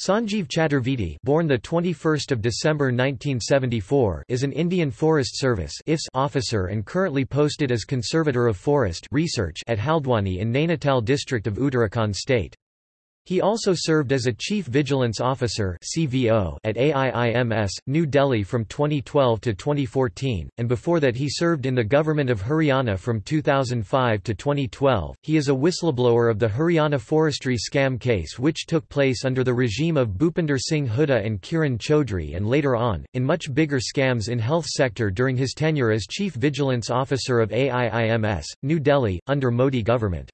Sanjeev Chaturvedi, born the 21st of December 1974, is an Indian Forest Service IFS officer and currently posted as Conservator of Forest Research at Haldwani in Nainital district of Uttarakhand state. He also served as a Chief Vigilance Officer (CVO) at AIIMS, New Delhi from 2012 to 2014, and before that he served in the government of Haryana from 2005 to 2012. He is a whistleblower of the Haryana forestry scam case which took place under the regime of Bhupinder Singh Hooda and Kiran Chaudhry and later on, in much bigger scams in health sector during his tenure as Chief Vigilance Officer of AIIMS, New Delhi, under Modi government.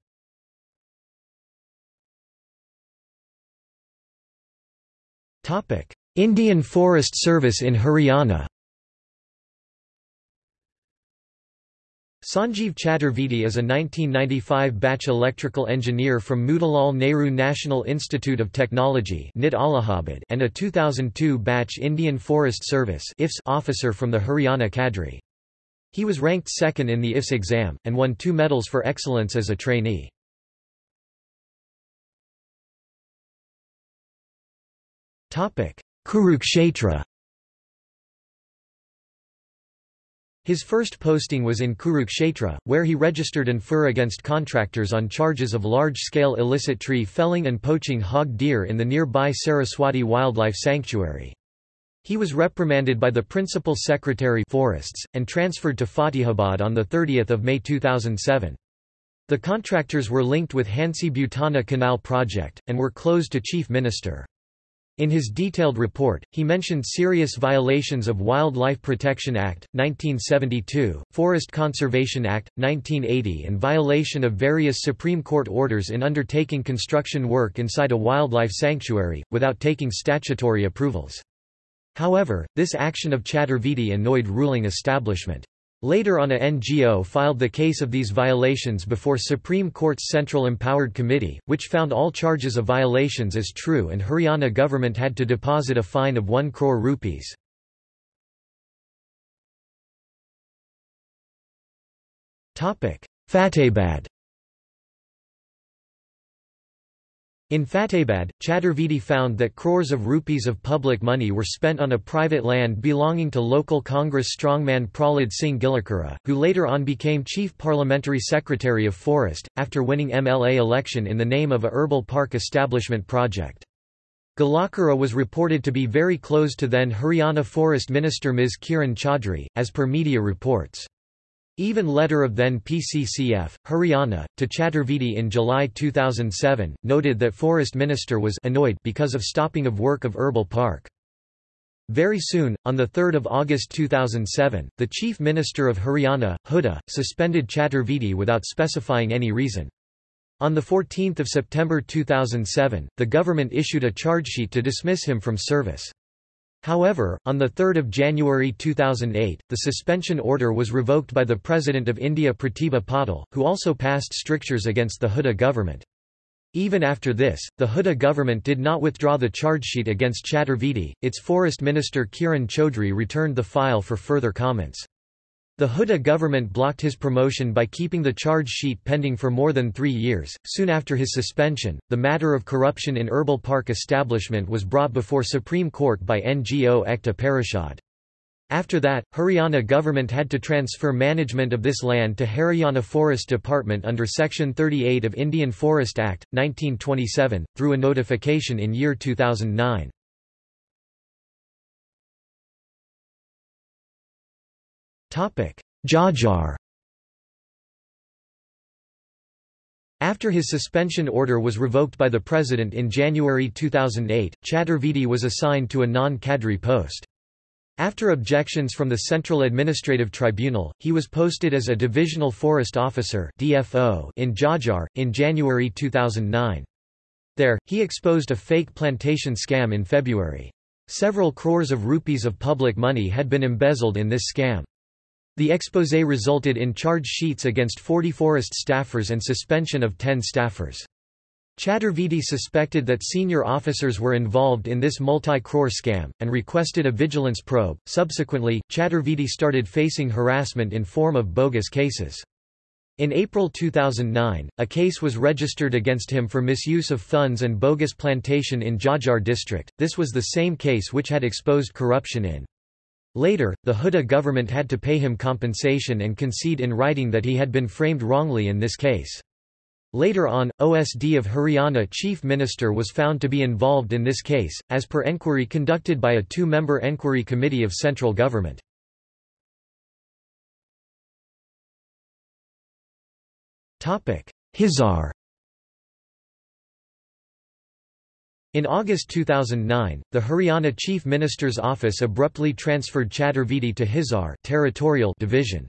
Indian Forest Service in Haryana Sanjeev Chaturvedi is a 1995 batch electrical engineer from Motilal Nehru National Institute of Technology and a 2002 batch Indian Forest Service officer from the Haryana cadre. He was ranked second in the IFS exam, and won two medals for excellence as a trainee. Kurukshetra His first posting was in Kurukshetra, where he registered an FIR against contractors on charges of large-scale illicit tree felling and poaching hog deer in the nearby Saraswati Wildlife Sanctuary. He was reprimanded by the Principal Secretary Forests, and transferred to Fatehabad on 30 May 2007. The contractors were linked with Hansi Butana Canal project, and were closed to Chief Minister. In his detailed report, he mentioned serious violations of Wildlife Protection Act, 1972, Forest Conservation Act, 1980 and violation of various Supreme Court orders in undertaking construction work inside a wildlife sanctuary, without taking statutory approvals. However, this action of Chaturvedi annoyed ruling establishment. Later on a NGO filed the case of these violations before Supreme Court's Central Empowered Committee, which found all charges of violations as true and Haryana government had to deposit a fine of 1 crore rupees. Fatehabad In Fatehabad, Chaturvedi found that crores of rupees of public money were spent on a private land belonging to local Congress strongman Prahlad Singh Gillakhera, who later on became Chief Parliamentary Secretary of Forest, after winning MLA election in the name of a herbal park establishment project. Gillakhera was reported to be very close to then Haryana Forest Minister Ms. Kiran Chaudhry, as per media reports. Even letter of then PCCF, Haryana, to Chaturvedi in July 2007, noted that Forest Minister was annoyed because of stopping of work of Herbal Park. Very soon, on 3 August 2007, the Chief Minister of Haryana, Hooda, suspended Chaturvedi without specifying any reason. On 14 September 2007, the government issued a chargesheet to dismiss him from service. However, on 3 January 2008, the suspension order was revoked by the President of India Pratibha Patil, who also passed strictures against the Hooda government. Even after this, the Hooda government did not withdraw the chargesheet against Chaturvedi, its forest minister Kiran Chaudhry returned the file for further comments. The Hooda government blocked his promotion by keeping the charge sheet pending for more than three years. Soon after his suspension, the matter of corruption in Herbal Park establishment was brought before Supreme Court by NGO Ekta Parishad. After that, Haryana government had to transfer management of this land to Haryana Forest Department under Section 38 of Indian Forest Act, 1927, through a notification in year 2009. Jhajjar After his suspension order was revoked by the president in January 2008, Chaturvedi was assigned to a non-cadre post. After objections from the Central Administrative Tribunal, he was posted as a Divisional Forest Officer DFO in Jhajjar, in January 2009. There, he exposed a fake plantation scam in February. Several crores of rupees of public money had been embezzled in this scam. The exposé resulted in charge sheets against 40 forest staffers and suspension of 10 staffers. Chaturvedi suspected that senior officers were involved in this multi-crore scam, and requested a vigilance probe. Subsequently, Chaturvedi started facing harassment in form of bogus cases. In April 2009, a case was registered against him for misuse of funds and bogus plantation in Jhajjar district. This was the same case which had exposed corruption in. Later, the Hooda government had to pay him compensation and concede in writing that he had been framed wrongly in this case. Later on, OSD of Haryana chief minister was found to be involved in this case, as per enquiry conducted by a two-member enquiry committee of central government. Hisar In August 2009, the Haryana Chief Minister's office abruptly transferred Chaturvedi to Hisar territorial division.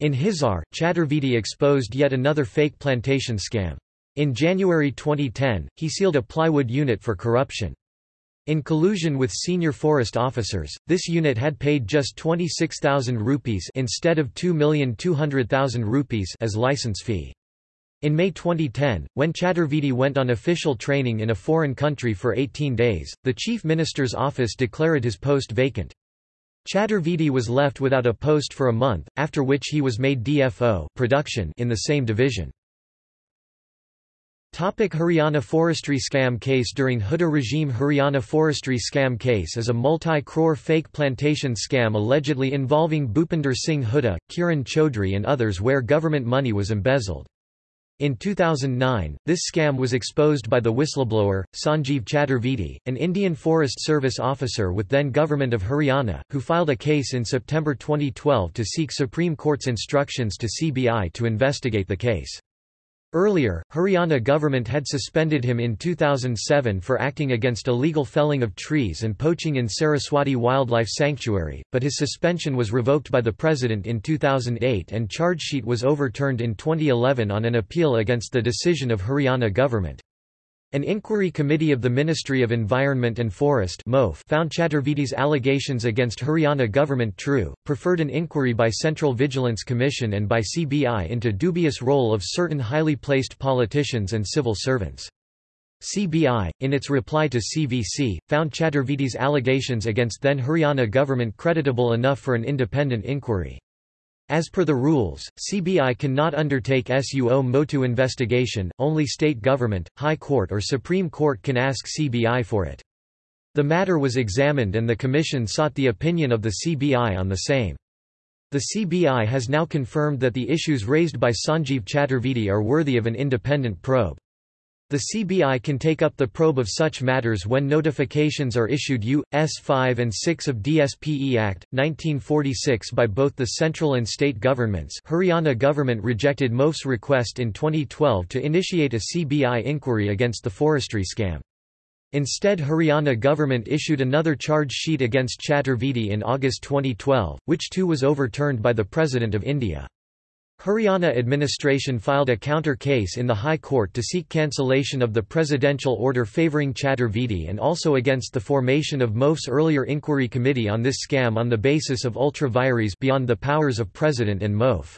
In Hisar, Chaturvedi exposed yet another fake plantation scam. In January 2010, he sealed a plywood unit for corruption. In collusion with senior forest officers, this unit had paid just 26,000 rupees instead of 2,200,000 rupees as license fee. In May 2010, when Chaturvedi went on official training in a foreign country for 18 days, the Chief Minister's office declared his post vacant. Chaturvedi was left without a post for a month, after which he was made DFO production in the same division. Topic Haryana forestry scam case During Hooda regime Haryana forestry scam case is a multi-crore fake plantation scam allegedly involving Bhupinder Singh Hooda, Kiran Chaudhry and others where government money was embezzled. In 2009, this scam was exposed by the whistleblower, Sanjeev Chaturvedi, an Indian Forest Service officer with then Government of Haryana, who filed a case in September 2012 to seek Supreme Court's instructions to CBI to investigate the case. Earlier, Haryana government had suspended him in 2007 for acting against illegal felling of trees and poaching in Saraswati Wildlife Sanctuary, but his suspension was revoked by the president in 2008 and charge sheet was overturned in 2011 on an appeal against the decision of Haryana government. An inquiry committee of the Ministry of Environment and Forest found Chaturvedi's allegations against Haryana government true, preferred an inquiry by Central Vigilance Commission and by CBI into dubious role of certain highly placed politicians and civil servants. CBI, in its reply to CVC, found Chaturvedi's allegations against then Haryana government creditable enough for an independent inquiry. As per the rules, CBI cannot undertake suo motu investigation, only state government, High Court or Supreme Court can ask CBI for it. The matter was examined and the Commission sought the opinion of the CBI on the same. The CBI has now confirmed that the issues raised by Sanjeev Chaturvedi are worthy of an independent probe. The CBI can take up the probe of such matters when notifications are issued U.S. 5 and 6 of DSPE Act, 1946 by both the central and state governments Haryana government rejected MOF's request in 2012 to initiate a CBI inquiry against the forestry scam. Instead Haryana government issued another charge sheet against Chaturvedi in August 2012, which too was overturned by the President of India. Haryana administration filed a counter case in the High Court to seek cancellation of the presidential order favouring Chaturvedi and also against the formation of MOF's earlier inquiry committee on this scam on the basis of ultra vires beyond the powers of president and MOF.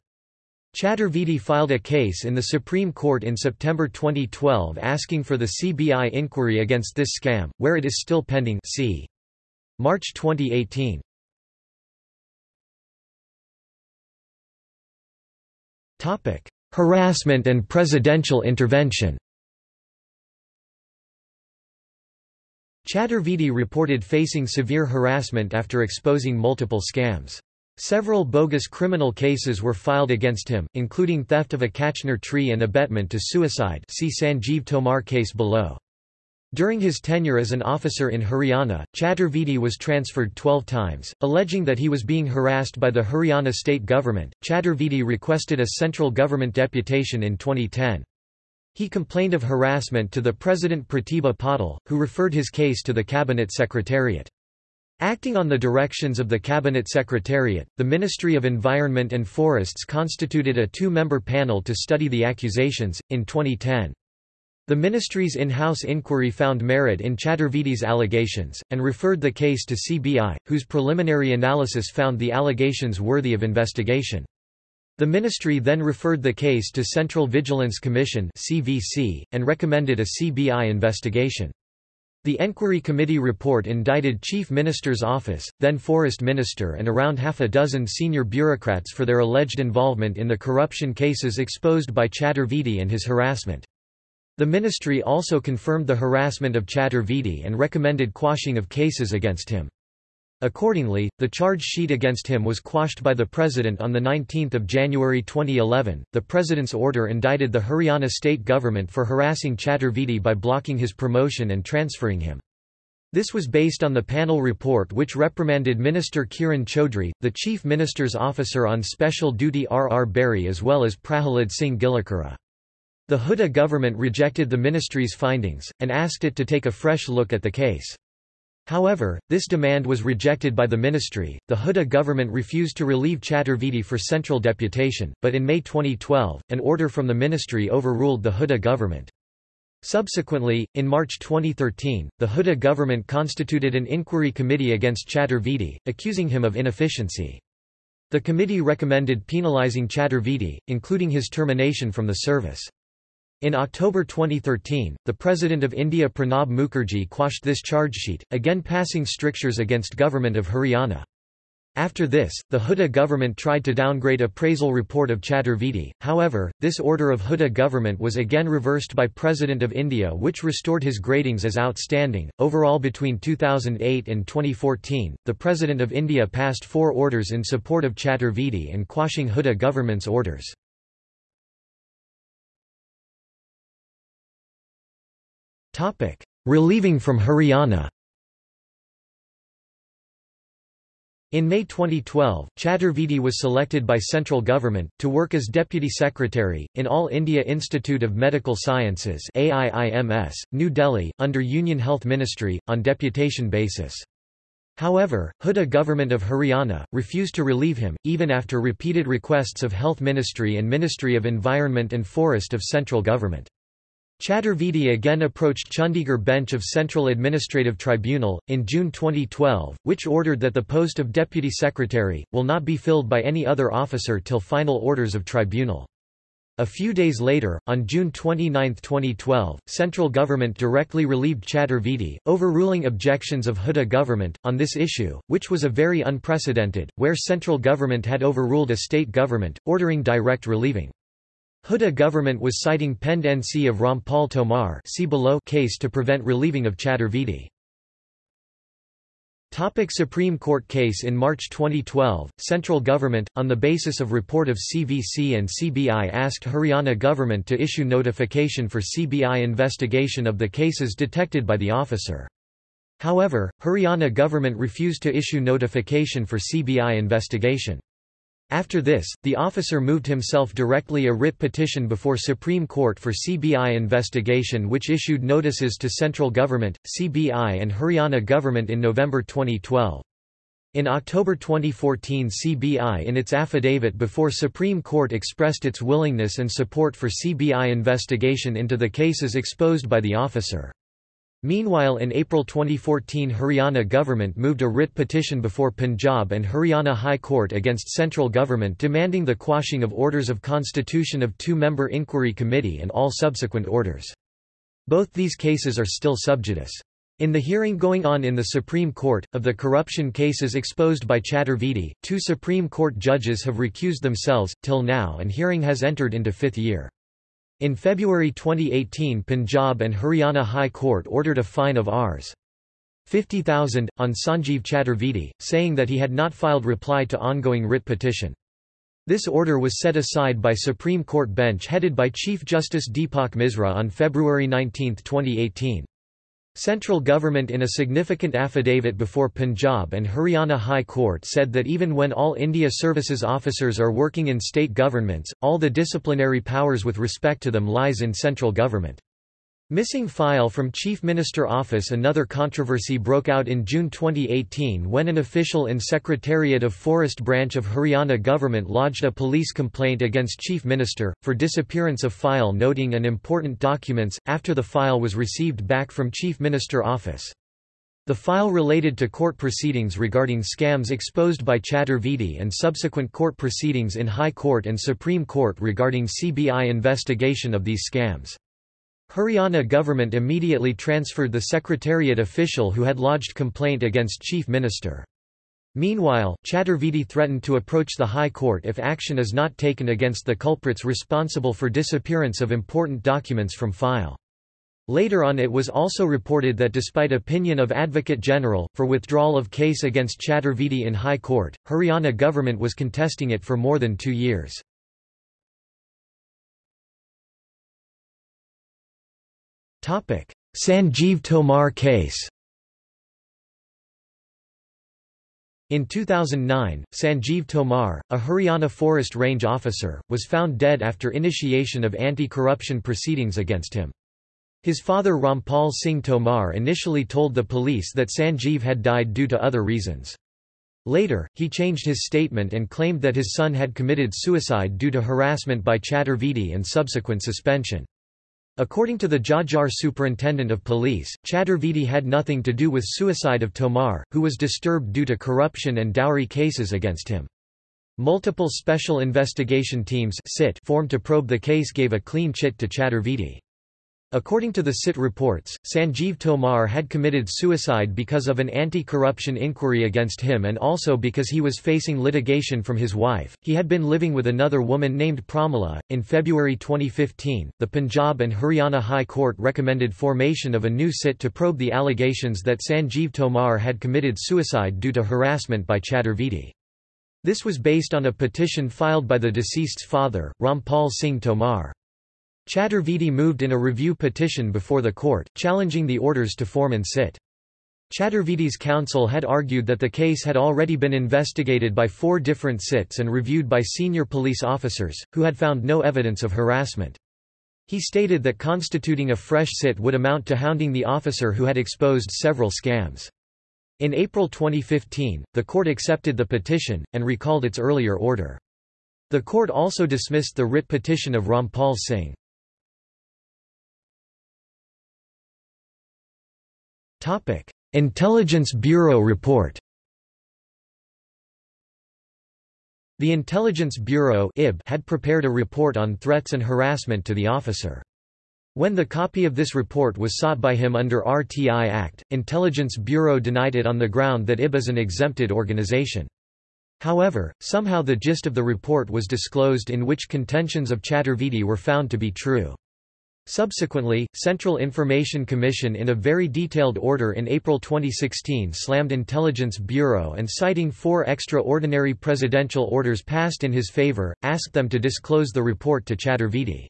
Chaturvedi filed a case in the Supreme Court in September 2012 asking for the CBI inquiry against this scam, where it is still pending see. March 2018. Topic: Harassment and presidential intervention. Chaturvedi reported facing severe harassment after exposing multiple scams. Several bogus criminal cases were filed against him, including theft of a Kachnar tree and abetment to suicide see Sanjeev Tomar case below. During his tenure as an officer in Haryana, Chaturvedi was transferred 12 times, alleging that he was being harassed by the Haryana state government. Chaturvedi requested a central government deputation in 2010. He complained of harassment to the President Pratibha Patil, who referred his case to the Cabinet Secretariat. Acting on the directions of the Cabinet Secretariat, the Ministry of Environment and Forests constituted a two-member panel to study the accusations, in 2010. The ministry's in-house inquiry found merit in Chaturvedi's allegations, and referred the case to CBI, whose preliminary analysis found the allegations worthy of investigation. The ministry then referred the case to Central Vigilance Commission (CVC) and recommended a CBI investigation. The Enquiry Committee report indicted Chief Minister's office, then Forest Minister and around half a dozen senior bureaucrats for their alleged involvement in the corruption cases exposed by Chaturvedi and his harassment. The ministry also confirmed the harassment of Chaturvedi and recommended quashing of cases against him. Accordingly, the charge sheet against him was quashed by the president on 19 January 2011. The president's order indicted the Haryana state government for harassing Chaturvedi by blocking his promotion and transferring him. This was based on the panel report which reprimanded Minister Kiran Chaudhry, the Chief Minister's officer on special duty R. R. Berry as well as Prahalad Singh Gillakhera. The Hooda government rejected the ministry's findings, and asked it to take a fresh look at the case. However, this demand was rejected by the ministry. The Hooda government refused to relieve Chaturvedi for central deputation, but in May 2012, an order from the ministry overruled the Hooda government. Subsequently, in March 2013, the Hooda government constituted an inquiry committee against Chaturvedi, accusing him of inefficiency. The committee recommended penalizing Chaturvedi, including his termination from the service. In October 2013, the President of India Pranab Mukherjee quashed this chargesheet, again passing strictures against Government of Haryana. After this, the Hooda government tried to downgrade appraisal report of Chaturvedi, however, this order of Hooda government was again reversed by President of India which restored his gradings as outstanding. Overall between 2008 and 2014, the President of India passed four orders in support of Chaturvedi and quashing Hooda government's orders. Relieving from Haryana In May 2012, Chaturvedi was selected by central government, to work as Deputy Secretary, in All India Institute of Medical Sciences AIIMS, New Delhi, under Union Health Ministry, on deputation basis. However, Hooda government of Haryana, refused to relieve him, even after repeated requests of Health Ministry and Ministry of Environment and Forest of central government. Chaturvedi again approached Chandigarh bench of Central Administrative Tribunal, in June 2012, which ordered that the post of Deputy Secretary, will not be filled by any other officer till final orders of tribunal. A few days later, on June 29, 2012, central government directly relieved Chaturvedi, overruling objections of Hooda government, on this issue, which was a very unprecedented, where central government had overruled a state government, ordering direct relieving. Hooda government was citing Pend NC of Rampal Tomar see below case to prevent relieving of Chaturvedi. Topic Supreme Court case In March 2012, central government, on the basis of report of CVC and CBI asked Haryana government to issue notification for CBI investigation of the cases detected by the officer. However, Haryana government refused to issue notification for CBI investigation. After this, the officer moved himself directly a writ petition before Supreme Court for CBI investigation which issued notices to central government, CBI and Haryana government in November 2012. In October 2014 CBI in its affidavit before Supreme Court expressed its willingness and support for CBI investigation into the cases exposed by the officer. Meanwhile in April 2014 Haryana government moved a writ petition before Punjab and Haryana High Court against central government demanding the quashing of orders of constitution of two-member inquiry committee and all subsequent orders. Both these cases are still sub judice. In the hearing going on in the Supreme Court, of the corruption cases exposed by Chaturvedi, two Supreme Court judges have recused themselves, till now and hearing has entered into fifth year. In February 2018 Punjab and Haryana High Court ordered a fine of Rs. 50,000, on Sanjeev Chaturvedi, saying that he had not filed reply to ongoing writ petition. This order was set aside by Supreme Court bench headed by Chief Justice Deepak Misra on February 19, 2018. Central government in a significant affidavit before Punjab and Haryana High Court said that even when all India Services officers are working in state governments, all the disciplinary powers with respect to them lies in central government. Missing file from Chief Minister Office Another controversy broke out in June 2018 when an official in Secretariat of Forest Branch of Haryana government lodged a police complaint against Chief Minister, for disappearance of file noting and important documents, after the file was received back from Chief Minister Office. The file related to court proceedings regarding scams exposed by Chaturvedi and subsequent court proceedings in High Court and Supreme Court regarding CBI investigation of these scams. Haryana government immediately transferred the secretariat official who had lodged complaint against Chief Minister. Meanwhile, Chaturvedi threatened to approach the High Court if action is not taken against the culprits responsible for disappearance of important documents from file. Later on it was also reported that despite opinion of Advocate General, for withdrawal of case against Chaturvedi in High Court, Haryana government was contesting it for more than two years. Sanjeev Tomar case In 2009, Sanjeev Tomar, a Haryana Forest Range officer, was found dead after initiation of anti-corruption proceedings against him. His father Rampal Singh Tomar initially told the police that Sanjeev had died due to other reasons. Later, he changed his statement and claimed that his son had committed suicide due to harassment by Chaturvedi and subsequent suspension. According to the Jhajjar superintendent of police, Chaturvedi had nothing to do with suicide of Tomar, who was disturbed due to corruption and dowry cases against him. Multiple special investigation teams formed to probe the case gave a clean chit to Chaturvedi. According to the SIT reports, Sanjeev Tomar had committed suicide because of an anti-corruption inquiry against him and also because he was facing litigation from his wife. He had been living with another woman named Pramila. In February 2015, the Punjab and Haryana High Court recommended formation of a new SIT to probe the allegations that Sanjeev Tomar had committed suicide due to harassment by Chaturvedi. This was based on a petition filed by the deceased's father, Rampal Singh Tomar. Chaturvedi moved in a review petition before the court, challenging the orders to form and sit. Chaturvedi's counsel had argued that the case had already been investigated by four different sits and reviewed by senior police officers, who had found no evidence of harassment. He stated that constituting a fresh sit would amount to hounding the officer who had exposed several scams. In April 2015, the court accepted the petition, and recalled its earlier order. The court also dismissed the writ petition of Rampal Singh. Topic: Intelligence Bureau report. The Intelligence Bureau (IB) had prepared a report on threats and harassment to the officer. When the copy of this report was sought by him under RTI Act, Intelligence Bureau denied it on the ground that IB is an exempted organization. However, somehow the gist of the report was disclosed in which contentions of Chaturvedi were found to be true. Subsequently, Central Information Commission in a very detailed order in April 2016 slammed Intelligence Bureau and citing four extraordinary presidential orders passed in his favor, asked them to disclose the report to Chaturvedi.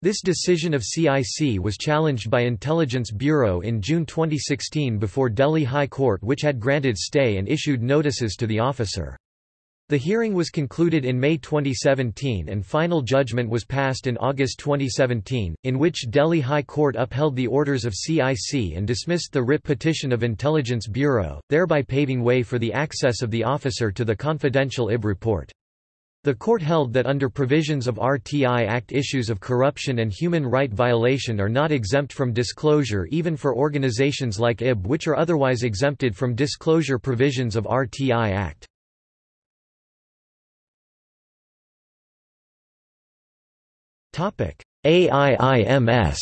This decision of CIC was challenged by Intelligence Bureau in June 2016 before Delhi High Court which had granted stay and issued notices to the officer. The hearing was concluded in May 2017 and final judgment was passed in August 2017, in which Delhi High Court upheld the orders of CIC and dismissed the writ petition of Intelligence Bureau, thereby paving way for the access of the officer to the confidential IB report. The court held that under provisions of RTI Act issues of corruption and human right violation are not exempt from disclosure even for organizations like IB which are otherwise exempted from disclosure provisions of RTI Act. AIIMS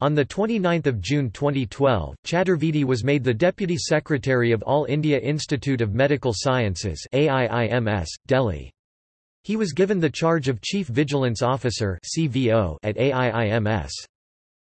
On 29 June 2012, Chaturvedi was made the Deputy Secretary of All India Institute of Medical Sciences AIIMS, Delhi. He was given the charge of Chief Vigilance Officer at AIIMS.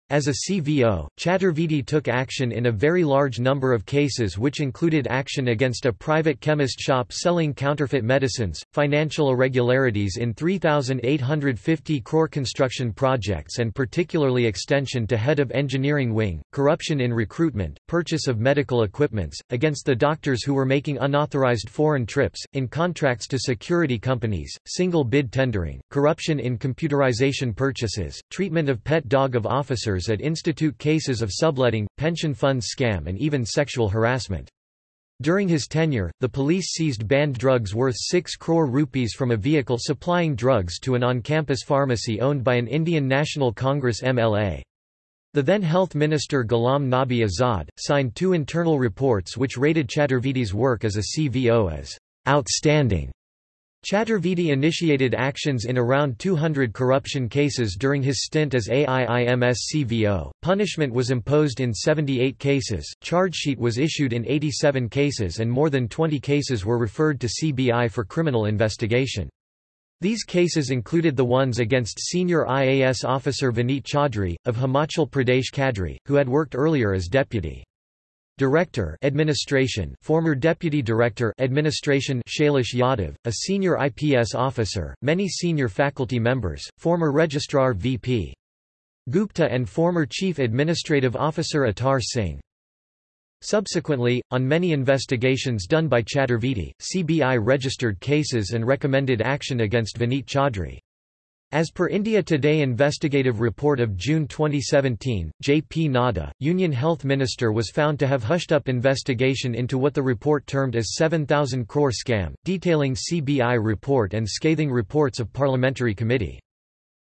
As a CVO, Chaturvedi took action in a very large number of cases which included action against a private chemist shop selling counterfeit medicines, financial irregularities in 3,850 crore construction projects and particularly extension to head of engineering wing, corruption in recruitment, purchase of medical equipments, against the doctors who were making unauthorized foreign trips, in contracts to security companies, single bid tendering, corruption in computerization purchases, treatment of pet dog of officers at institute cases of subletting, pension funds scam and even sexual harassment. During his tenure, the police seized banned drugs worth 6 crore rupees from a vehicle supplying drugs to an on-campus pharmacy owned by an Indian National Congress MLA. The then Health Minister Ghulam Nabi Azad, signed two internal reports which rated Chaturvedi's work as a CVO as outstanding. Chaturvedi initiated actions in around 200 corruption cases during his stint as AIIMS CVO. Punishment was imposed in 78 cases, charge sheet was issued in 87 cases, and more than 20 cases were referred to CBI for criminal investigation. These cases included the ones against senior IAS officer Vineet Chaudhry, of Himachal Pradesh Cadre, who had worked earlier as deputy. Director Administration former Deputy Director Administration Shailesh Yadav, a senior IPS officer, many senior faculty members, former Registrar VP. Gupta and former Chief Administrative Officer Atar Singh. Subsequently, on many investigations done by Chaturvedi, CBI registered cases and recommended action against Vineet Chaudhry. As per India Today investigative report of June 2017, J.P. Nadda, Union Health Minister was found to have hushed up investigation into what the report termed as 7,000 crore scam, detailing CBI report and scathing reports of parliamentary committee.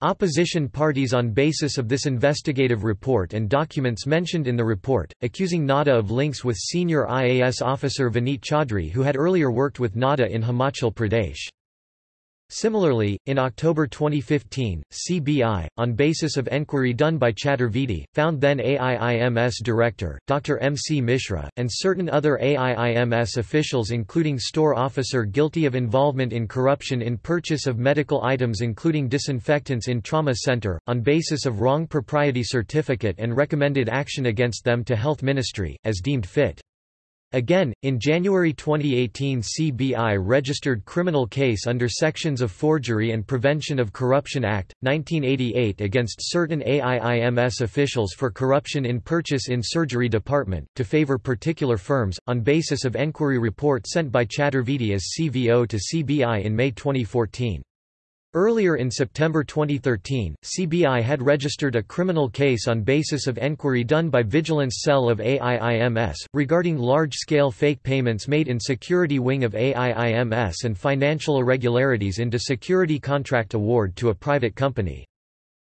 Opposition parties on basis of this investigative report and documents mentioned in the report, accusing Nadda of links with senior IAS officer Vineet Chaudhry who had earlier worked with Nadda in Himachal Pradesh. Similarly, in October 2015, CBI, on basis of enquiry done by Chaturvedi, found then AIIMS Director, Dr. M. C. Mishra, and certain other AIIMS officials including store officer guilty of involvement in corruption in purchase of medical items including disinfectants in trauma center, on basis of wrong propriety certificate and recommended action against them to Health Ministry, as deemed fit. Again, in January 2018 CBI registered criminal case under sections of Forgery and Prevention of Corruption Act, 1988 against certain AIIMS officials for corruption in purchase in surgery department, to favor particular firms, on basis of enquiry report sent by Chaturvedi as CVO to CBI in May 2014. Earlier in September 2013, CBI had registered a criminal case on basis of enquiry done by Vigilance Cell of AIIMS, regarding large-scale fake payments made in security wing of AIIMS and financial irregularities into security contract award to a private company.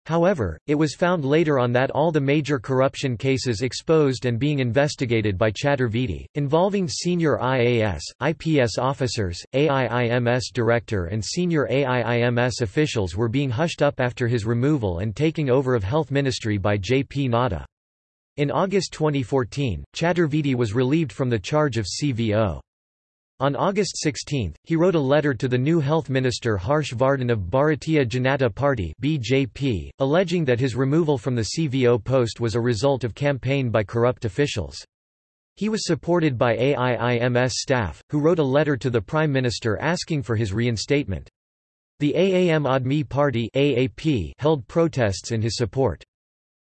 However, it was found later on that all the major corruption cases exposed and being investigated by Chaturvedi, involving senior IAS, IPS officers, AIIMS director and senior AIIMS officials were being hushed up after his removal and taking over of Health Ministry by J. P. Nadda. In August 2014, Chaturvedi was relieved from the charge of CVO. On August 16, he wrote a letter to the new health minister Harsh Vardhan of Bharatiya Janata Party (BJP), alleging that his removal from the CVO post was a result of campaign by corrupt officials. He was supported by AIIMS staff, who wrote a letter to the Prime Minister asking for his reinstatement. The Aam Aadmi Party (AAP) held protests in his support.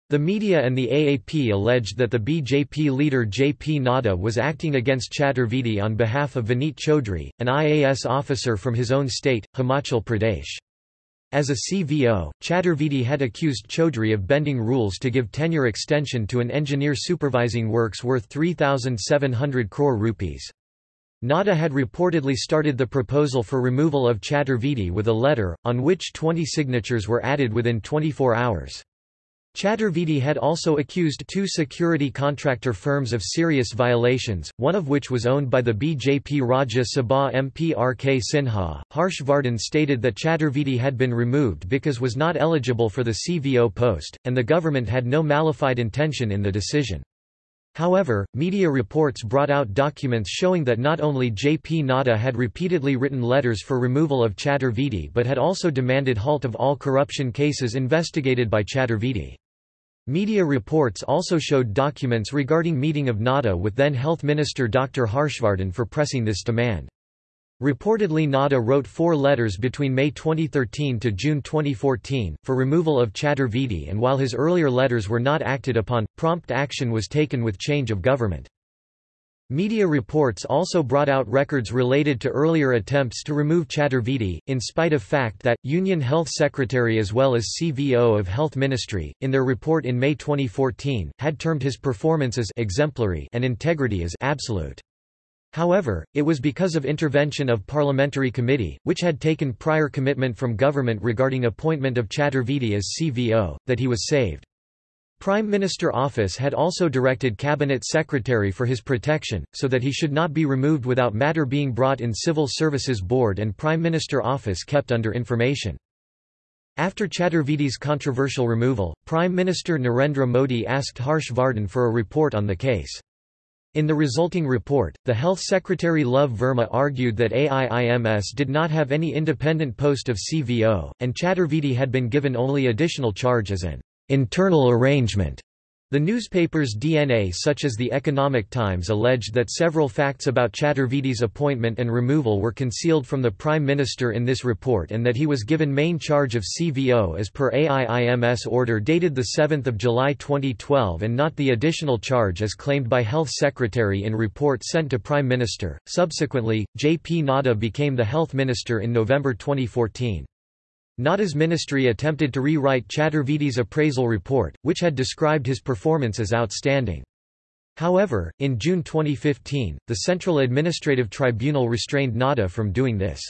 The media and the AAP alleged that the BJP leader J.P. Nadda was acting against Chaturvedi on behalf of Vineet Chaudhry, an IAS officer from his own state, Himachal Pradesh. As a CVO, Chaturvedi had accused Chaudhry of bending rules to give tenure extension to an engineer supervising works worth 3,700 crore rupees. Nadda had reportedly started the proposal for removal of Chaturvedi with a letter, on which 20 signatures were added within 24 hours. Chaturvedi had also accused two security contractor firms of serious violations, one of which was owned by the BJP Rajya Sabha MP R. K. Sinha. Harsh Vardhan stated that Chaturvedi had been removed because was not eligible for the CVO post, and the government had no malafide intention in the decision. However, media reports brought out documents showing that not only J. P. Nadda had repeatedly written letters for removal of Chaturvedi but had also demanded halt of all corruption cases investigated by Chaturvedi. Media reports also showed documents regarding meeting of Nadda with then Health Minister Dr. Harshvardhan for pressing this demand. Reportedly Nadda wrote four letters between May 2013 to June 2014, for removal of Chaturvedi and while his earlier letters were not acted upon, prompt action was taken with change of government. Media reports also brought out records related to earlier attempts to remove Chaturvedi, in spite of fact that, Union Health Secretary as well as CVO of Health Ministry, in their report in May 2014, had termed his performance as exemplary and integrity as absolute. However, it was because of intervention of parliamentary committee, which had taken prior commitment from government regarding appointment of Chaturvedi as CVO, that he was saved. Prime Minister Office had also directed Cabinet Secretary for his protection, so that he should not be removed without matter being brought in Civil Services Board and Prime Minister Office kept under information. After Chaturvedi's controversial removal, Prime Minister Narendra Modi asked Harsh Vardhan for a report on the case. In the resulting report, the Health Secretary Lov Verma argued that AIIMS did not have any independent post of CVO, and Chaturvedi had been given only additional charge as an internal arrangement the newspaper's DNA such as the Economic Times alleged that several facts about Chaturvedi's appointment and removal were concealed from the Prime Minister in this report and that he was given main charge of CVO as per AIIMS order dated 7 July 2012 and not the additional charge as claimed by Health Secretary in report sent to Prime Minister. Subsequently, J.P. Nadda became the Health Minister in November 2014. Nadda's ministry attempted to rewrite Chaturvedi's appraisal report, which had described his performance as outstanding. However, in June 2015, the Central Administrative Tribunal restrained Nadda from doing this.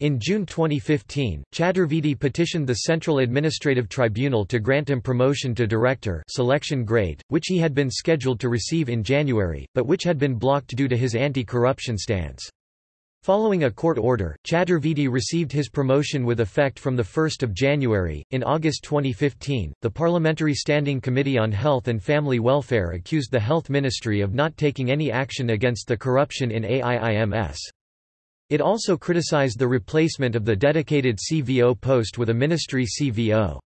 In June 2015, Chaturvedi petitioned the Central Administrative Tribunal to grant him promotion to director selection grade, which he had been scheduled to receive in January, but which had been blocked due to his anti-corruption stance. Following a court order, Chaturvedi received his promotion with effect from 1 January. In August 2015, the Parliamentary Standing Committee on Health and Family Welfare accused the Health Ministry of not taking any action against the corruption in AIIMS. It also criticized the replacement of the dedicated CVO post with a ministry CVO.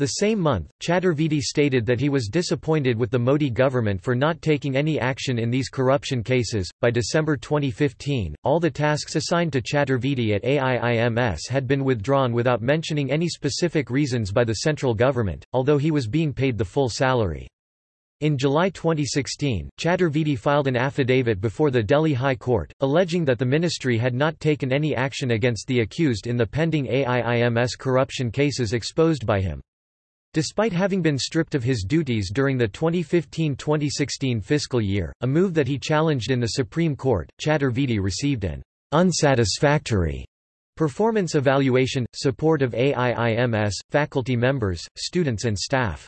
The same month, Chaturvedi stated that he was disappointed with the Modi government for not taking any action in these corruption cases. By December 2015, all the tasks assigned to Chaturvedi at AIIMS had been withdrawn without mentioning any specific reasons by the central government, although he was being paid the full salary. In July 2016, Chaturvedi filed an affidavit before the Delhi High Court, alleging that the ministry had not taken any action against the accused in the pending AIIMS corruption cases exposed by him. Despite having been stripped of his duties during the 2015-2016 fiscal year, a move that he challenged in the Supreme Court, Chaturvedi received an unsatisfactory performance evaluation, support of AIIMS, faculty members, students and staff.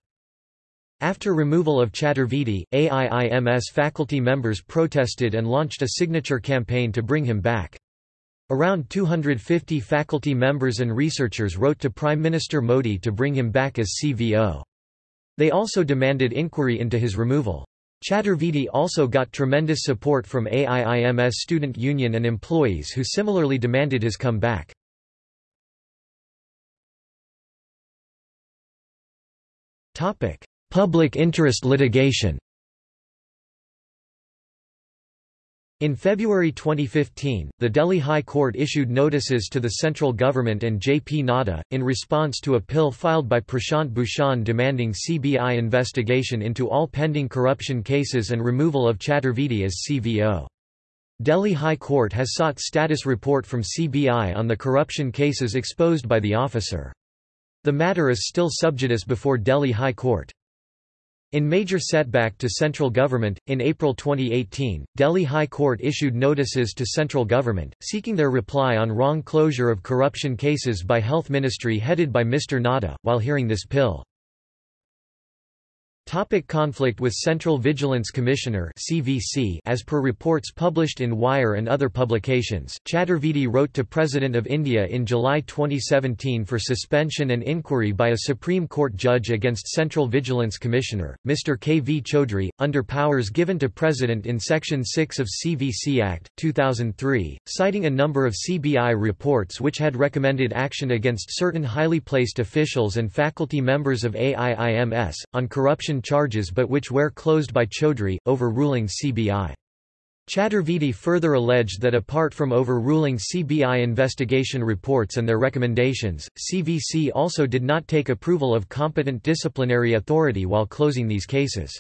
After removal of Chaturvedi, AIIMS faculty members protested and launched a signature campaign to bring him back. Around 250 faculty members and researchers wrote to Prime Minister Modi to bring him back as CVO. They also demanded inquiry into his removal. Chaturvedi also got tremendous support from AIIMS student union and employees who similarly demanded his comeback. Public interest litigation In February 2015, the Delhi High Court issued notices to the central government and J.P. Nadda, in response to a PIL filed by Prashant Bhushan demanding CBI investigation into all pending corruption cases and removal of Chaturvedi as CVO. Delhi High Court has sought status report from CBI on the corruption cases exposed by the officer. The matter is still sub judice before Delhi High Court. In major setback to central government, in April 2018, Delhi High Court issued notices to central government, seeking their reply on wrong closure of corruption cases by Health Ministry headed by Mr. Nadda, while hearing this PIL. Topic conflict with Central Vigilance Commissioner CVC As per reports published in Wire and other publications, Chaturvedi wrote to President of India in July 2017 for suspension and inquiry by a Supreme Court judge against Central Vigilance Commissioner, Mr. K. V. Chaudhry, under powers given to President in Section 6 of CVC Act, 2003, citing a number of CBI reports which had recommended action against certain highly placed officials and faculty members of AIIMS, on corruption charges but which were closed by Chaudhry, overruling CBI. Chaturvedi further alleged that apart from overruling CBI investigation reports and their recommendations, CVC also did not take approval of competent disciplinary authority while closing these cases.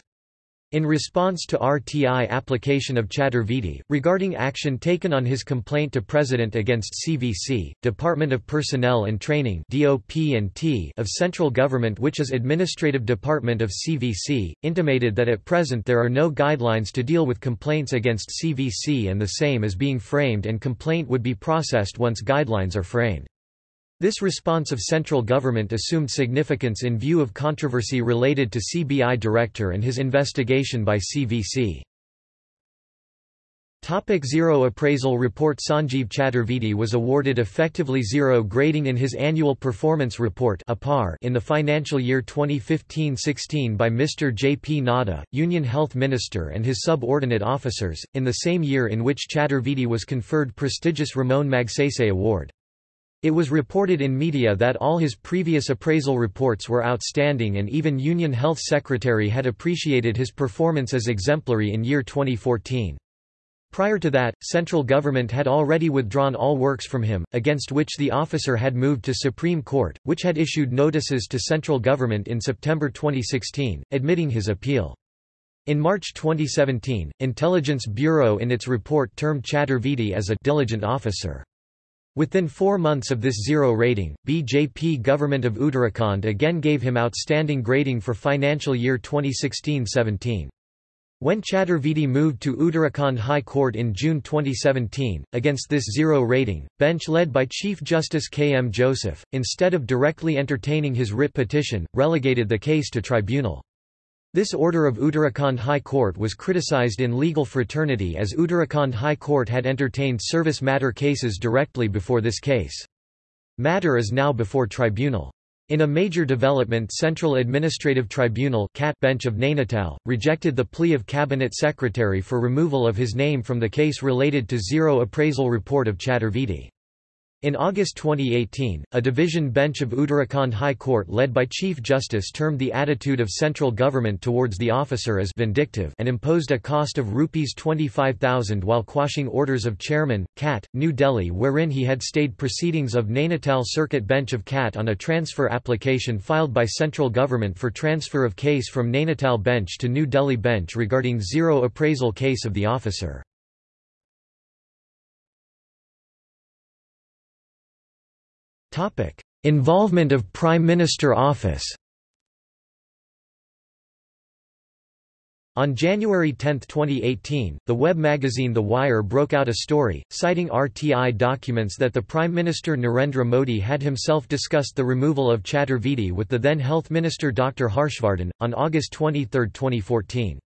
In response to RTI application of Chaturvedi, regarding action taken on his complaint to President against CVC, Department of Personnel and Training of central government which is administrative department of CVC, intimated that at present there are no guidelines to deal with complaints against CVC and the same is being framed and complaint would be processed once guidelines are framed. This response of central government assumed significance in view of controversy related to CBI director and his investigation by CVC. Topic zero appraisal report Sanjeev Chaturvedi was awarded effectively zero grading in his annual performance report in the financial year 2015-16 by Mr. J. P. Nadda, Union Health Minister and his subordinate officers, in the same year in which Chaturvedi was conferred prestigious Ramon Magsaysay Award. It was reported in media that all his previous appraisal reports were outstanding and even Union Health Secretary had appreciated his performance as exemplary in year 2014. Prior to that, central government had already withdrawn all works from him, against which the officer had moved to Supreme Court, which had issued notices to central government in September 2016, admitting his appeal. In March 2017, Intelligence Bureau in its report termed Chaturvedi as a diligent officer. Within four months of this zero rating, BJP government of Uttarakhand again gave him outstanding grading for financial year 2016-17. When Chaturvedi moved to Uttarakhand High Court in June 2017, against this zero rating, bench led by Chief Justice K. M. Joseph, instead of directly entertaining his writ petition, relegated the case to tribunal. This order of Uttarakhand High Court was criticized in legal fraternity as Uttarakhand High Court had entertained service matter cases directly before this case. Matter is now before tribunal. In a major development Central Administrative Tribunal bench of Nainital, rejected the plea of Cabinet Secretary for removal of his name from the case related to zero appraisal report of Chaturvedi. In August 2018, a division bench of Uttarakhand High Court led by Chief Justice termed the attitude of central government towards the officer as vindictive and imposed a cost of Rs 25,000 while quashing orders of Chairman, CAT, New Delhi wherein he had stayed proceedings of Nainital Circuit Bench of CAT on a transfer application filed by central government for transfer of case from Nainital Bench to New Delhi Bench regarding zero appraisal case of the officer. Involvement of Prime Minister office. On January 10, 2018, the web magazine The Wire broke out a story, citing RTI documents that the Prime Minister Narendra Modi had himself discussed the removal of Chaturvedi with the then Health Minister Dr. Harshvardhan, on August 23, 2014.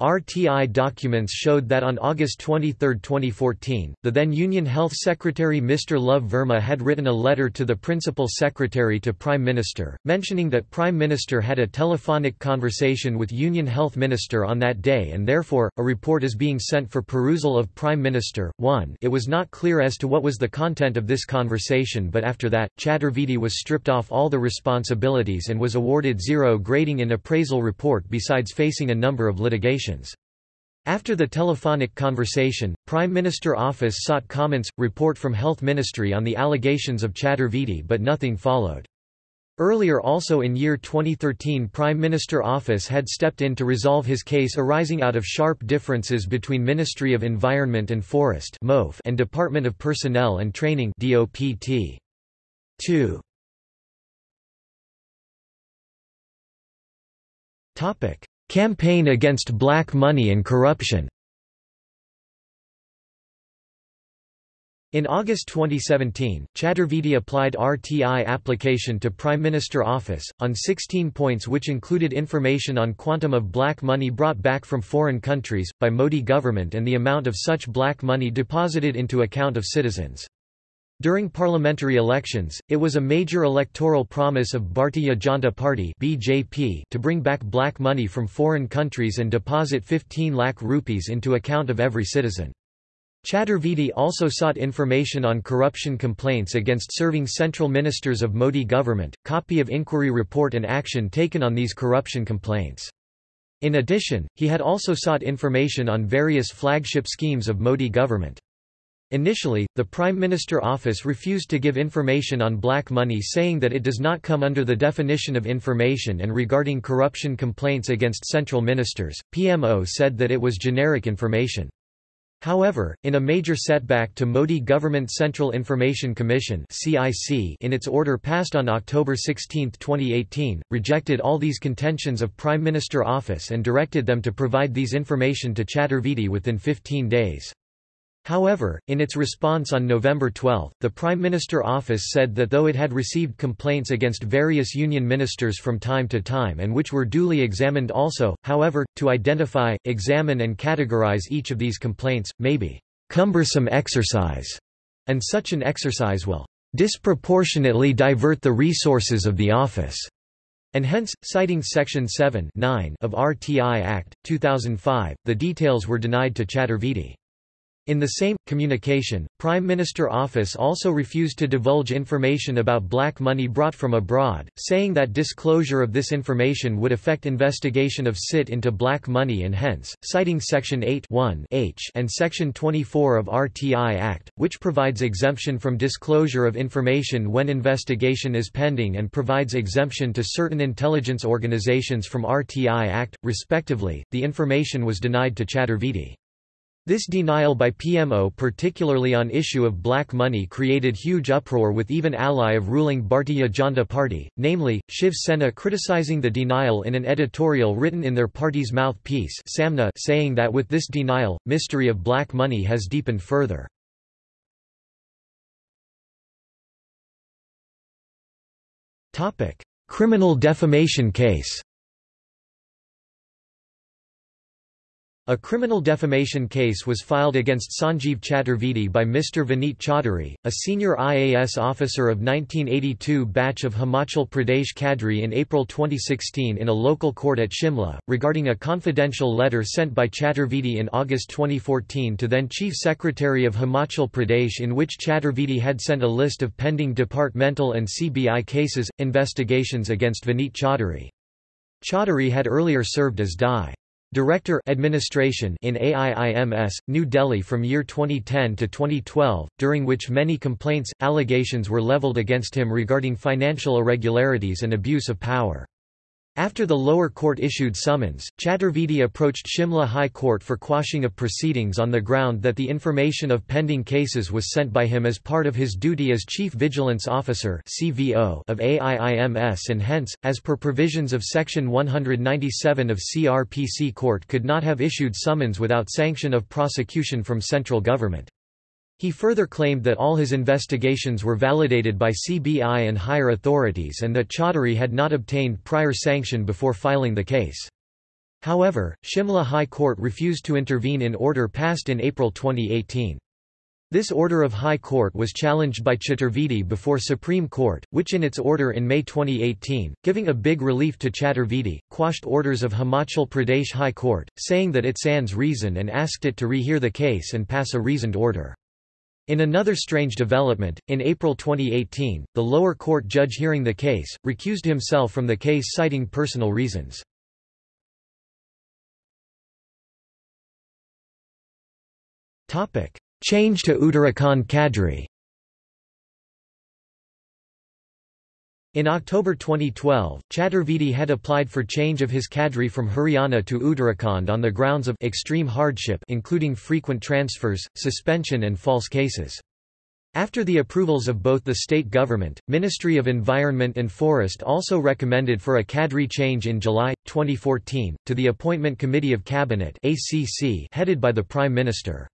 RTI documents showed that on August 23, 2014, the then Union Health Secretary Mr. Lov Verma had written a letter to the Principal Secretary to Prime Minister, mentioning that Prime Minister had a telephonic conversation with Union Health Minister on that day and therefore, a report is being sent for perusal of Prime Minister. 1 It was not clear as to what was the content of this conversation but after that, Chaturvedi was stripped off all the responsibilities and was awarded zero grading in appraisal report besides facing a number of litigation. After the telephonic conversation, Prime Minister Office sought comments, report from Health Ministry on the allegations of Chaturvedi but nothing followed. Earlier also in year 2013 Prime Minister Office had stepped in to resolve his case arising out of sharp differences between Ministry of Environment and Forest and Department of Personnel and Training 2. Campaign against black money and corruption In August 2017, Chaturvedi applied RTI application to Prime Minister Office, on 16 points which included information on quantum of black money brought back from foreign countries, by Modi government and the amount of such black money deposited into account of citizens. During parliamentary elections, it was a major electoral promise of Bharatiya Janata Party (BJP) to bring back black money from foreign countries and deposit 15 lakh rupees into account of every citizen. Chaturvedi also sought information on corruption complaints against serving central ministers of Modi government, copy of inquiry report and action taken on these corruption complaints. In addition, he had also sought information on various flagship schemes of Modi government. Initially, the Prime Minister office refused to give information on black money saying that it does not come under the definition of information and regarding corruption complaints against central ministers, PMO said that it was generic information. However, in a major setback to Modi Government Central Information Commission in its order passed on October 16, 2018, rejected all these contentions of Prime Minister office and directed them to provide these information to Chaturvedi within 15 days. However, in its response on November 12, the Prime Minister office said that though it had received complaints against various union ministers from time to time and which were duly examined also, however, to identify, examine and categorize each of these complaints, may be cumbersome exercise, and such an exercise will disproportionately divert the resources of the office, and hence, citing Section 7 of RTI Act, 2005, the details were denied to Chaturvedi. In the same, communication, Prime Minister Office also refused to divulge information about black money brought from abroad, saying that disclosure of this information would affect investigation of SIT into black money and hence, citing Section 8 h and Section 24 of RTI Act, which provides exemption from disclosure of information when investigation is pending and provides exemption to certain intelligence organizations from RTI Act, respectively, the information was denied to Chaturvedi. This denial by PMO particularly on issue of black money created huge uproar with even ally of ruling Bharatiya Janata Party, namely, Shiv Sena criticizing the denial in an editorial written in their party's mouthpiece Samna saying that with this denial, mystery of black money has deepened further. Criminal defamation case A criminal defamation case was filed against Sanjeev Chaturvedi by Mr. Vineet Chaudhary, a senior IAS officer of 1982 batch of Himachal Pradesh cadre in April 2016 in a local court at Shimla, regarding a confidential letter sent by Chaturvedi in August 2014 to then Chief Secretary of Himachal Pradesh in which Chaturvedi had sent a list of pending departmental and CBI cases, investigations against Vineet Chaudhary. Chaudhary had earlier served as DI. Director Administration in AIIMS, New Delhi from year 2010 to 2012, during which many complaints, allegations were leveled against him regarding financial irregularities and abuse of power. After the lower court issued summons, Chaturvedi approached Shimla High Court for quashing of proceedings on the ground that the information of pending cases was sent by him as part of his duty as Chief Vigilance Officer of AIIMS and hence, as per provisions of Section 197 of CRPC Court could not have issued summons without sanction of prosecution from central government. He further claimed that all his investigations were validated by CBI and higher authorities and that Chaudhary had not obtained prior sanction before filing the case. However, Shimla High Court refused to intervene in order passed in April 2018. This order of High Court was challenged by Chaturvedi before Supreme Court, which in its order in May 2018, giving a big relief to Chaturvedi, quashed orders of Himachal Pradesh High Court, saying that it sans reason and asked it to rehear the case and pass a reasoned order. In another strange development, in April 2018, the lower court judge hearing the case, recused himself from the case citing personal reasons. Change to Uttarakhand cadre In October 2012, Chaturvedi had applied for change of his cadre from Haryana to Uttarakhand on the grounds of extreme hardship including frequent transfers, suspension and false cases. After the approvals of both the state government, Ministry of Environment and Forest also recommended for a cadre change in July, 2014, to the Appointment Committee of Cabinet headed by the Prime Minister.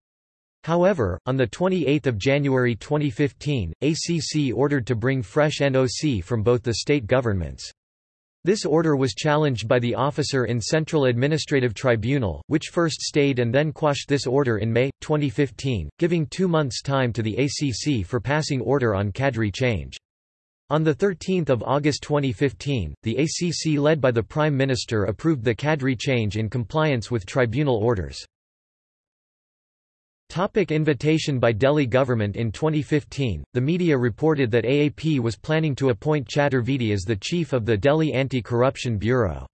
However, on 28 January 2015, ACC ordered to bring fresh NOC from both the state governments. This order was challenged by the officer in Central Administrative Tribunal, which first stayed and then quashed this order in May, 2015, giving two months' time to the ACC for passing order on cadre change. On 13 August 2015, the ACC led by the Prime Minister approved the cadre change in compliance with tribunal orders. Topic invitation by Delhi government In 2015, the media reported that AAP was planning to appoint Chaturvedi as the chief of the Delhi Anti-Corruption Bureau.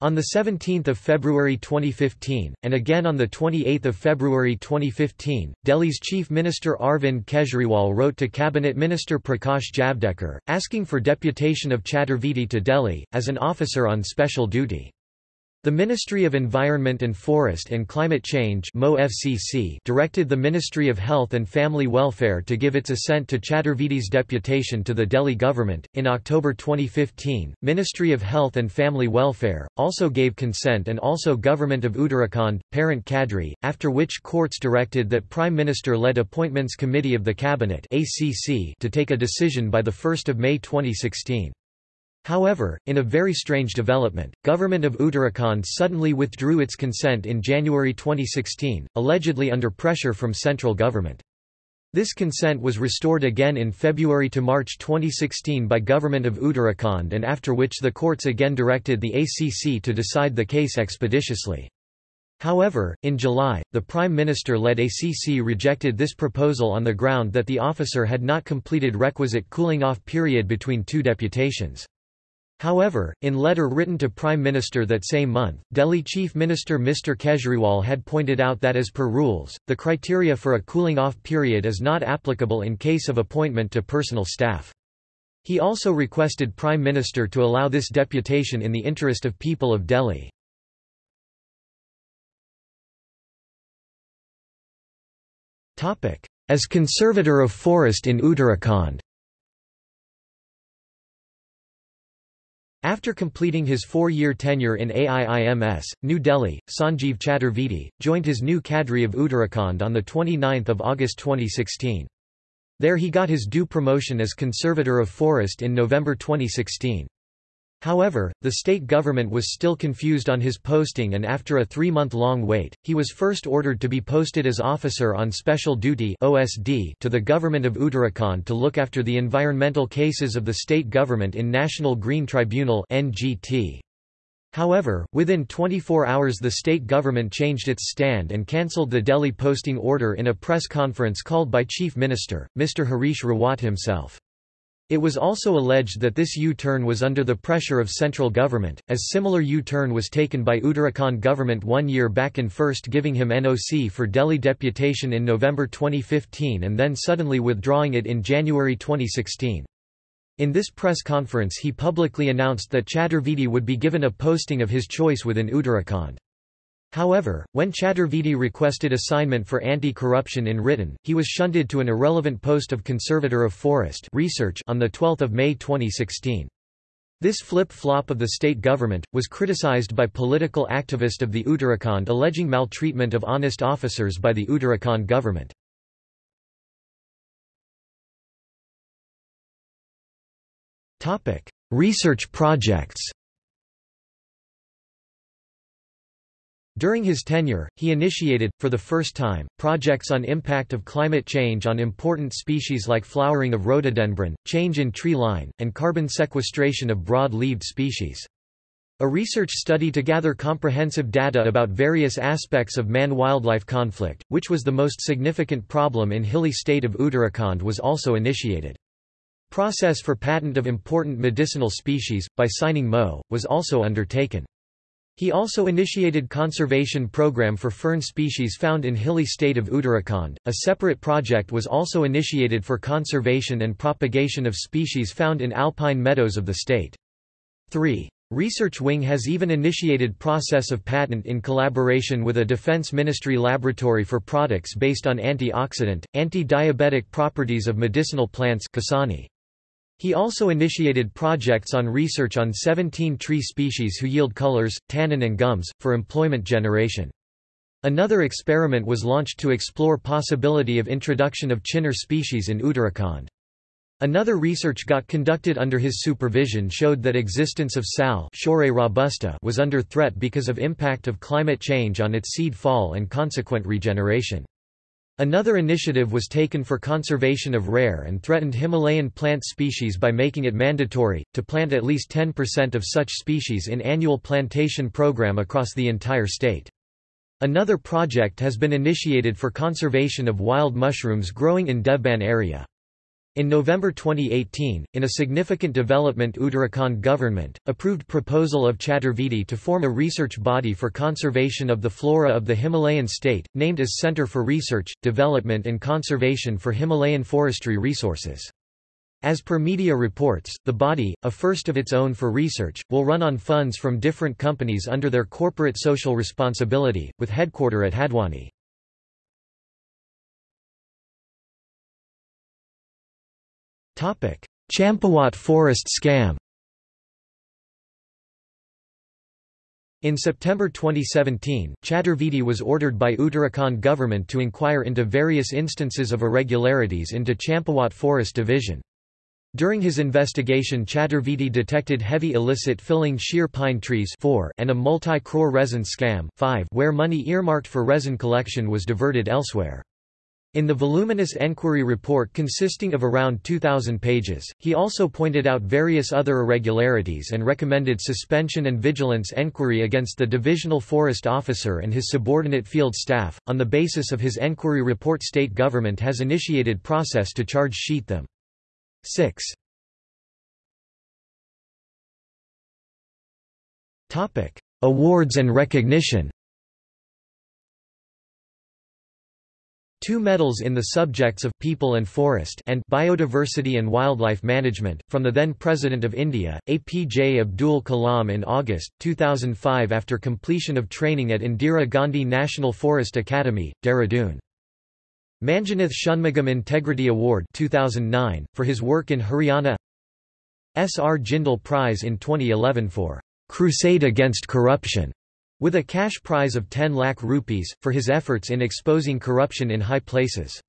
On 17 February 2015, and again on 28 February 2015, Delhi's Chief Minister Arvind Kejriwal wrote to Cabinet Minister Prakash Javadekar, asking for deputation of Chaturvedi to Delhi, as an officer on special duty. The Ministry of Environment and Forest and Climate Change directed the Ministry of Health and Family Welfare to give its assent to Chaturvedi's deputation to the Delhi government. In October 2015, Ministry of Health and Family Welfare also gave consent and also Government of Uttarakhand, parent cadre, after which courts directed that Prime Minister led Appointments Committee of the Cabinet to take a decision by 1 May 2016. However, in a very strange development, government of Uttarakhand suddenly withdrew its consent in January 2016, allegedly under pressure from central government. This consent was restored again in February to March 2016 by government of Uttarakhand and after which the courts again directed the ACC to decide the case expeditiously. However, in July, the Prime Minister-led ACC rejected this proposal on the ground that the officer had not completed requisite cooling-off period between two deputations. However, in letter written to Prime Minister that same month, Delhi Chief Minister Mr Kejriwal had pointed out that as per rules, the criteria for a cooling-off period is not applicable in case of appointment to personal staff. He also requested Prime Minister to allow this deputation in the interest of people of Delhi. As conservator of forest in Uttarakhand After completing his four-year tenure in AIIMS, New Delhi, Sanjeev Chaturvedi, joined his new cadre of Uttarakhand on 29 August 2016. There he got his due promotion as Conservator of Forest in November 2016. However, the state government was still confused on his posting and after a three-month-long wait, he was first ordered to be posted as Officer on Special Duty OSD to the government of Uttarakhand to look after the environmental cases of the state government in National Green Tribunal NGT. However, within 24 hours the state government changed its stand and cancelled the Delhi posting order in a press conference called by Chief Minister, Mr Harish Rawat himself. It was also alleged that this U-turn was under the pressure of central government, as similar U-turn was taken by Uttarakhand government one year back in first giving him NOC for Delhi deputation in November 2015 and then suddenly withdrawing it in January 2016. In this press conference he publicly announced that Chaturvedi would be given a posting of his choice within Uttarakhand. However, when Chaturvedi requested assignment for anti-corruption in written, he was shunted to an irrelevant post of Conservator of Forest Research on 12 May 2016. This flip-flop of the state government, was criticized by political activist of the Uttarakhand alleging maltreatment of honest officers by the Uttarakhand government. Research projects During his tenure, he initiated, for the first time, projects on impact of climate change on important species like flowering of rhododendron, change in tree line, and carbon sequestration of broad-leaved species. A research study to gather comprehensive data about various aspects of man-wildlife conflict, which was the most significant problem in hilly state of Uttarakhand was also initiated. Process for patent of important medicinal species, by signing MO, was also undertaken. He also initiated conservation program for fern species found in hilly state of Uttarakhand. A separate project was also initiated for conservation and propagation of species found in alpine meadows of the state. 3. Research Wing has even initiated process of patent in collaboration with a Defense Ministry laboratory for products based on antioxidant, anti-diabetic properties of medicinal plants Kasani. He also initiated projects on research on 17 tree species who yield colors, tannin and gums, for employment generation. Another experiment was launched to explore possibility of introduction of chinar species in Uttarakhand. Another research got conducted under his supervision showed that existence of sal robusta was under threat because of impact of climate change on its seed fall and consequent regeneration. Another initiative was taken for conservation of rare and threatened Himalayan plant species by making it mandatory, to plant at least 10% of such species in annual plantation program across the entire state. Another project has been initiated for conservation of wild mushrooms growing in Devban area. In November 2018, in a significant development Uttarakhand government, approved proposal of Chaturvedi to form a research body for conservation of the flora of the Himalayan state, named as Centre for Research, Development and Conservation for Himalayan Forestry Resources. As per media reports, the body, a first of its own for research, will run on funds from different companies under their corporate social responsibility, with headquarter at Haldwani. Champawat forest scam In September 2017, Chaturvedi was ordered by Uttarakhand government to inquire into various instances of irregularities into Champawat Forest Division. During his investigation Chaturvedi detected heavy illicit filling chir pine trees 4 and a multi-crore resin scam 5 where money earmarked for resin collection was diverted elsewhere. In the voluminous enquiry report consisting of around 2,000 pages, he also pointed out various other irregularities and recommended suspension and vigilance enquiry against the divisional forest officer and his subordinate field staff. On the basis of his enquiry report, state government has initiated process to charge sheet them. 6. Topic: Awards and recognition. Two medals in the subjects of People and Forest and Biodiversity and Wildlife Management, from the then President of India, APJ Abdul Kalam in August, 2005 after completion of training at Indira Gandhi National Forest Academy, Dehradun. Manjunath Shanmugam Integrity Award 2009, for his work in Haryana S. R. Jindal Prize in 2011 for "'Crusade Against Corruption' with a cash prize of 10 lakh rupees, for his efforts in exposing corruption in high places.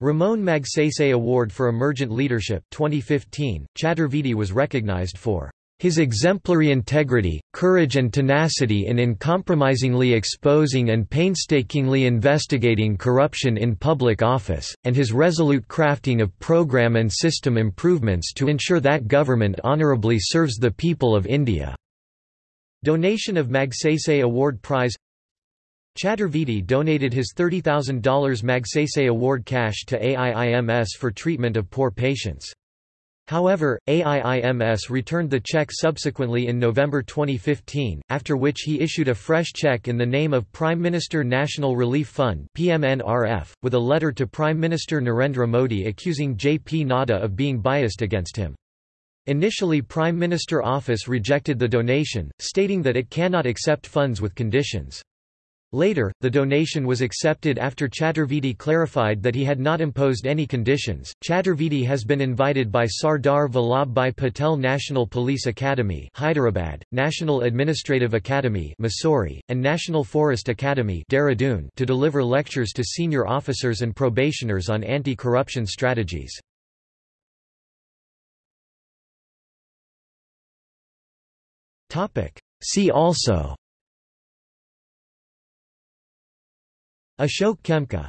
Ramon Magsaysay Award for Emergent Leadership 2015, Chaturvedi was recognized for his exemplary integrity, courage and tenacity in uncompromisingly exposing and painstakingly investigating corruption in public office, and his resolute crafting of program and system improvements to ensure that government honorably serves the people of India. Donation of Magsaysay Award Prize Chaturvedi donated his $30,000 Magsaysay Award cash to AIIMS for treatment of poor patients. However, AIIMS returned the check subsequently in November 2015, after which he issued a fresh check in the name of Prime Minister National Relief Fund PMNRF, with a letter to Prime Minister Narendra Modi accusing JP Nadda of being biased against him. Initially Prime Minister Office rejected the donation, stating that it cannot accept funds with conditions. Later, the donation was accepted after Chaturvedi clarified that he had not imposed any conditions. Chaturvedi has been invited by Sardar Vallabhbhai Patel National Police Academy, Hyderabad, National Administrative Academy, Mussoorie, and National Forest Academy, Dehradun, to deliver lectures to senior officers and probationers on anti-corruption strategies. See also. Ashok Khemka